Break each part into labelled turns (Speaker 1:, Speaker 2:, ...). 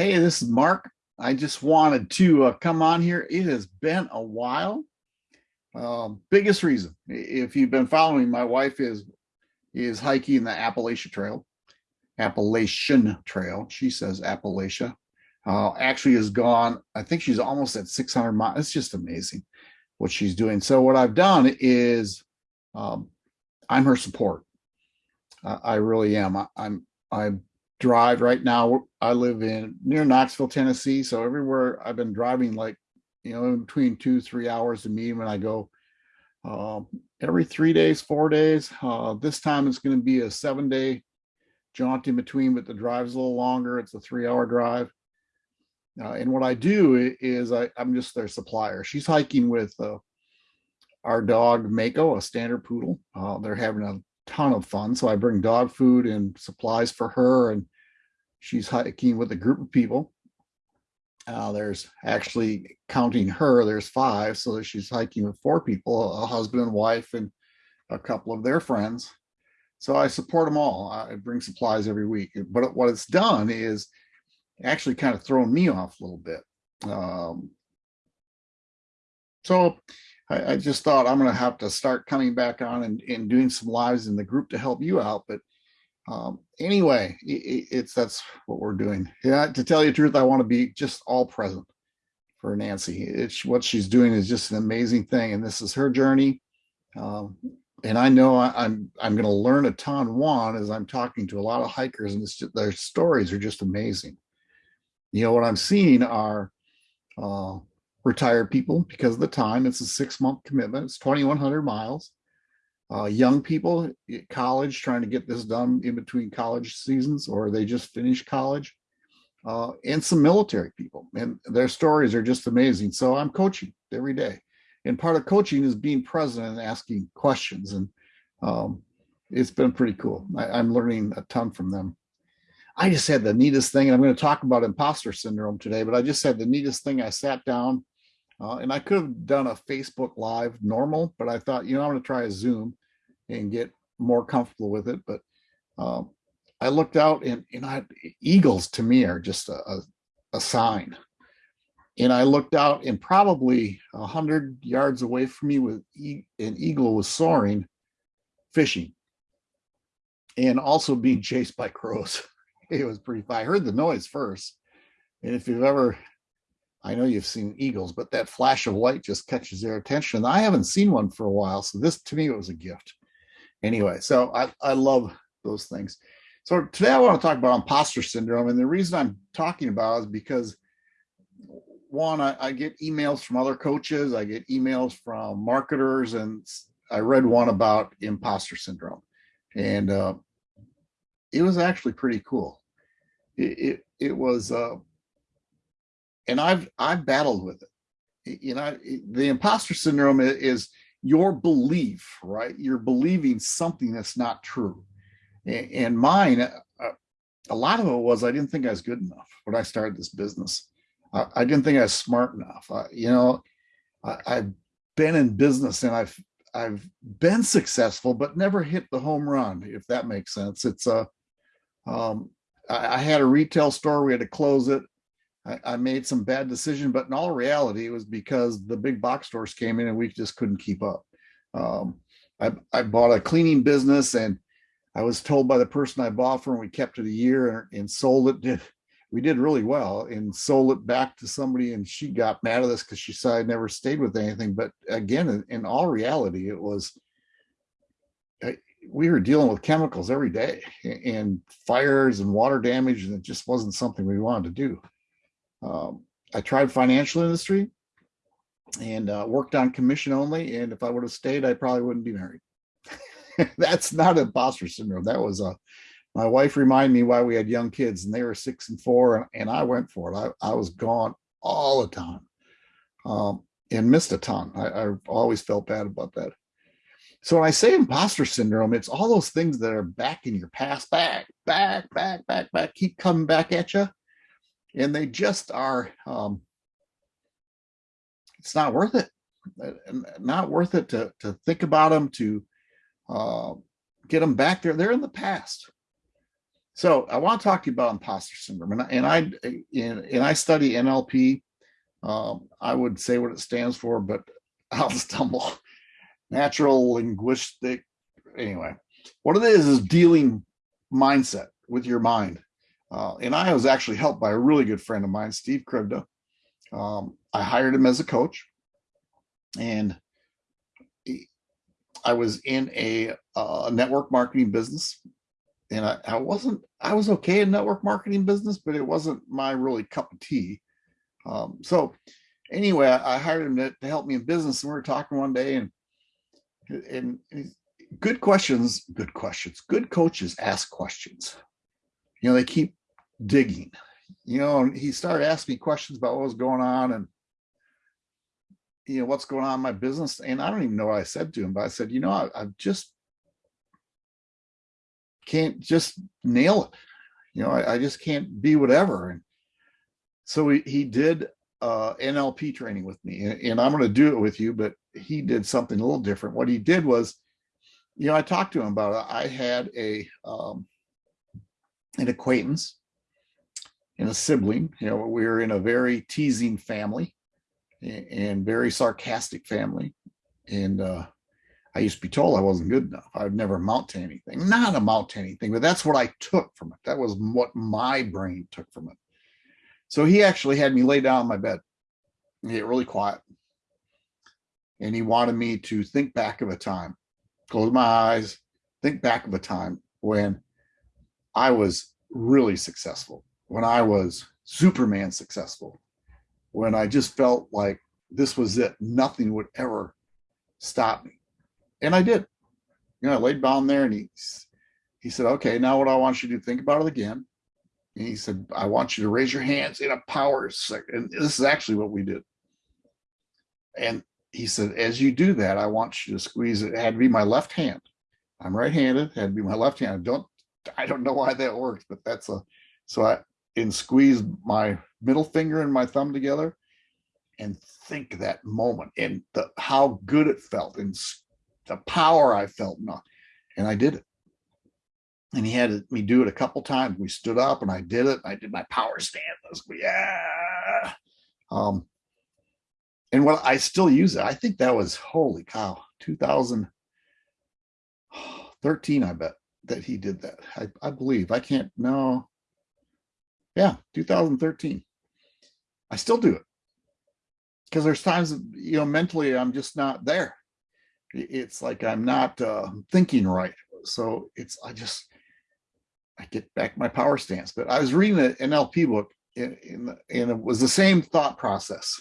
Speaker 1: Hey, this is Mark. I just wanted to uh, come on here. It has been a while. Um, biggest reason, if you've been following, my wife is is hiking the Appalachia Trail, Appalachian Trail. She says Appalachia. Uh, actually has gone, I think she's almost at 600 miles. It's just amazing what she's doing. So what I've done is um, I'm her support. Uh, I really am. I, am I'm I drive right now. I live in near Knoxville, Tennessee. So everywhere I've been driving like, you know, in between two, three hours to meet when I go uh, every three days, four days. Uh, this time it's going to be a seven day jaunt in between, but the drive's a little longer. It's a three hour drive. Uh, and what I do is I, am just their supplier. She's hiking with uh, our dog Mako, a standard poodle. Uh, they're having a ton of fun. So I bring dog food and supplies for her, and she's hiking with a group of people. Uh, there's actually counting her, there's five. So she's hiking with four people, a husband and wife, and a couple of their friends. So I support them all. I bring supplies every week. But what it's done is actually kind of thrown me off a little bit. Um, so I, I just thought I'm going to have to start coming back on and, and doing some lives in the group to help you out. But um, anyway, it, it's that's what we're doing. Yeah, to tell you the truth, I want to be just all present for Nancy. It's what she's doing is just an amazing thing, and this is her journey. Um, and I know I, I'm I'm going to learn a ton. One as I'm talking to a lot of hikers, and just, their stories are just amazing. You know what I'm seeing are uh, retired people because of the time. It's a six month commitment. It's 2,100 miles. Uh, young people at college trying to get this done in between college seasons, or they just finished college, uh, and some military people. And their stories are just amazing. So I'm coaching every day. And part of coaching is being present and asking questions. And um, it's been pretty cool. I, I'm learning a ton from them. I just had the neatest thing, and I'm going to talk about imposter syndrome today, but I just had the neatest thing. I sat down uh, and I could have done a Facebook Live normal, but I thought, you know, I'm going to try a Zoom and get more comfortable with it. But um, I looked out and, and I, eagles to me are just a, a, a sign. And I looked out and probably a hundred yards away from me with e an eagle was soaring, fishing, and also being chased by crows. it was pretty fun. I heard the noise first. And if you've ever I know you've seen eagles, but that flash of light just catches their attention. I haven't seen one for a while, so this to me was a gift. Anyway, so I, I love those things. So today I want to talk about imposter syndrome, and the reason I'm talking about is because one, I, I get emails from other coaches, I get emails from marketers, and I read one about imposter syndrome, and uh, it was actually pretty cool. It it, it was. Uh, and I've I've battled with it. You know, the imposter syndrome is your belief, right? You're believing something that's not true. And mine, uh, a lot of it was I didn't think I was good enough when I started this business. I didn't think I was smart enough. you know, I've been in business and I've I've been successful, but never hit the home run, if that makes sense. It's a, um, I, I had a retail store. We had to close it. I, made some bad decision, but in all reality, it was because the big box stores came in and we just couldn't keep up. Um, I, I bought a cleaning business and I was told by the person I bought from, we kept it a year and, and sold it. Did, we did really well and sold it back to somebody and she got mad at us because she said I never stayed with anything. But again, in, in all reality, it was, I, we were dealing with chemicals every day and fires and water damage and it just wasn't something we wanted to do. Um, I tried financial industry and uh, worked on commission only. And if I would have stayed, I probably wouldn't be married. That's not imposter syndrome. That was a, uh, my wife reminded me why we had young kids and they were six and four and, and I went for it. I, I was gone all the time um, and missed a ton. I, I always felt bad about that. So when I say imposter syndrome, it's all those things that are back in your past, back, back, back, back, back, keep coming back at you and they just are um, it's not worth it uh, not worth it to to think about them to uh, get them back there they're in the past So I want to talk to you about imposter syndrome, and, I- and I and, and I study NLP. Um, I would say what it stands for, but I'll stumble. Natural linguistic. Anyway, what it is is dealing mindset with your mind. Uh, and I was actually helped by a really good friend of mine, Steve Krivda. Um, I hired him as a coach, and I was in a uh, network marketing business, and I, I wasn't. I was okay in network marketing business, but it wasn't my really cup of tea. Um, so anyway, I, I hired him to, to help me in business, and we were talking one day, and and good questions, good questions, good coaches ask questions. You know, they keep digging. You know, and he started asking me questions about what was going on and you know what's going on in my business. And I don't even know what I said to him, but I said, you know, I, I just can't just nail it. You know, I, I just can't be whatever. And so he, he did uh, NLP training with me, and, and I'm going to do it with you. But he did something a little different. What he did was, you know, I talked to him about it. I had a um, an acquaintance and a sibling. You know, we were in a very teasing family and very sarcastic family, and uh, I used to be told I wasn't good enough. I'd never amount to anything. Not amount to anything, but that's what I took from it. That was what my brain took from it. So he actually had me lay down on my bed and get really quiet. And he wanted me to think back of a time, close my eyes, think back of a time when I was really successful, when I was Superman successful, when I just felt like this was it. Nothing would ever stop me. And I did. You know, I laid down there and he he said, okay, now what I want you to do, think about it again. And he said, I want you to raise your hands in a power second. And this is actually what we did. And he said, as you do that, I want you to squeeze it. It had to be my left hand. I'm right-handed, had to be my left hand. I don't I don't know why that works, but that's a so I and squeeze my middle finger and my thumb together and think that moment and the how good it felt and the power I felt and, and I did it. And he had me do it a couple times. We stood up and I did it. I did my power stand. Yeah. Um, and what I still use it. I think that was holy cow, 2013, I bet that he did that. I, I believe. I can't know. Yeah, 2013. I still do it because there's times you know mentally I'm just not there. It's like I'm not uh, thinking right. So it's I just I get back my power stance. But I was reading an NLP book in, in the- and it was the same thought process,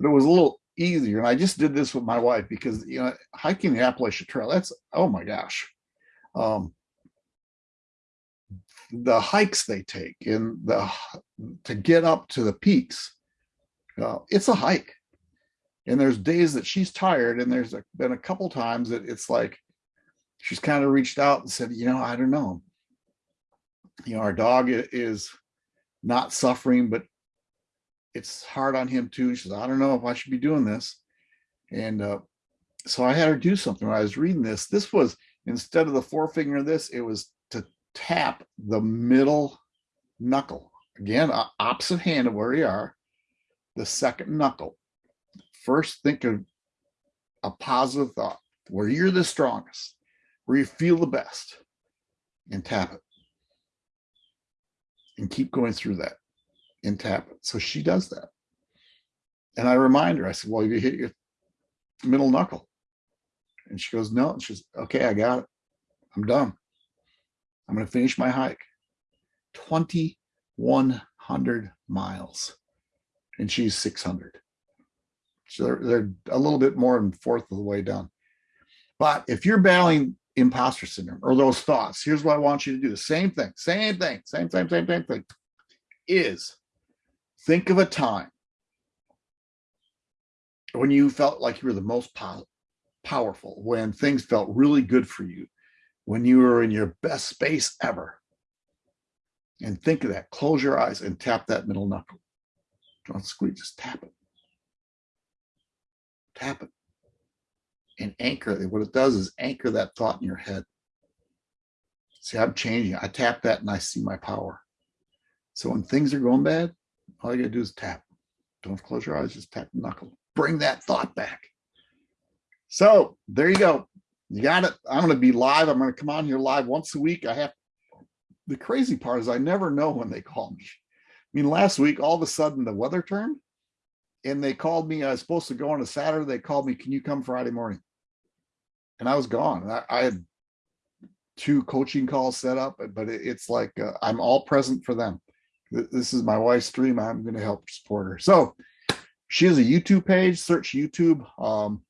Speaker 1: but it was a little easier. And I just did this with my wife because you know hiking the Appalachian Trail. That's oh my gosh. Um, the hikes they take and the to get up to the peaks uh, it's a hike. And there's days that she's tired and there's a, been a couple times that it's like she's kind of reached out and said you know i don't know. You know our dog is not suffering but it's hard on him too. She says i don't know if i should be doing this. And uh, so i had her do something. When i was reading this this was instead of the forefinger of this it was to tap the middle knuckle. Again opposite hand of where you are the second knuckle. First think of a positive thought. Where you're the strongest where you feel the best and tap it. And keep going through that and tap it. So she does that. And i remind her i said well you hit your middle knuckle. And she goes no and she's okay i got it. I'm done i'm going to finish my hike 2100 miles and she's 600 so they're, they're a little bit more than fourth of the way done but if you're battling imposter syndrome or those thoughts here's what i want you to do. The same thing same thing same same same same thing is think of a time when you felt like you were the most pow- powerful when things felt really good for you when you are in your best space ever and think of that close your eyes and tap that middle knuckle don't squeeze just tap it tap it and anchor it what it does is anchor that thought in your head See, I'm changing. I tap that and I see my power. So when things are going bad, all you gotta do is tap. Don't close your eyes, just tap the knuckle. Bring that thought back. So there you go. You got it. I'm gonna be live. I'm gonna come on here live once a week. I have the crazy part is I never know when they call me. I mean, last week, all of a sudden the weather turned and they called me. I was supposed to go on a Saturday. They called me, can you come Friday morning? And I was gone. I, I had two coaching calls set up, but it, it's like uh, I'm all present for them. This is my wife's dream. I'm going to help support her. So she has a YouTube page. Search YouTube, um,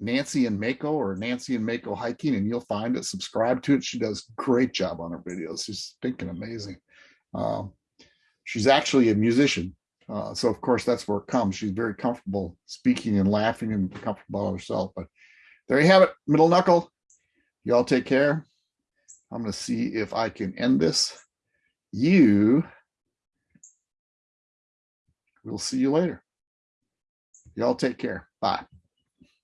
Speaker 1: Nancy and Mako or Nancy and Mako hiking, and you'll find it. Subscribe to it. She does great job on her videos. She's thinking amazing. Um, she's actually a musician. Uh, so of course that's where it comes. She's very comfortable speaking and laughing and comfortable about herself. But there you have it, middle knuckle. Y'all take care. I'm going to see if I can end this. You We'll see you later. Y'all take care. Bye.